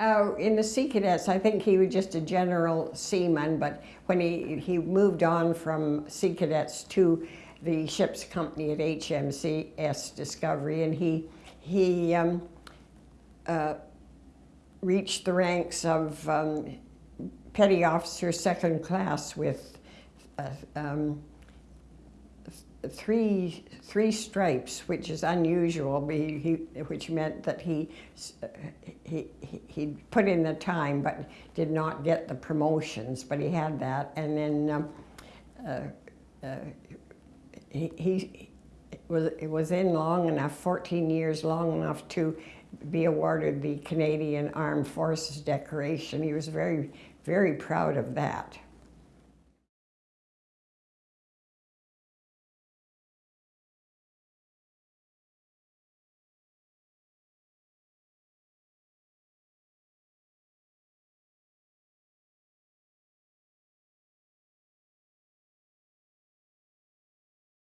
Uh, in the Sea Cadets, I think he was just a general seaman, but when he, he moved on from Sea Cadets to the ship's company at HMCS Discovery, and he, he um, uh, reached the ranks of um, petty officer second class with uh, um, three three stripes, which is unusual. He, he, which meant that he, he he put in the time, but did not get the promotions. But he had that, and then um, uh, uh, he, he was it was in long enough, 14 years long enough to be awarded the Canadian Armed Forces decoration. He was very very proud of that.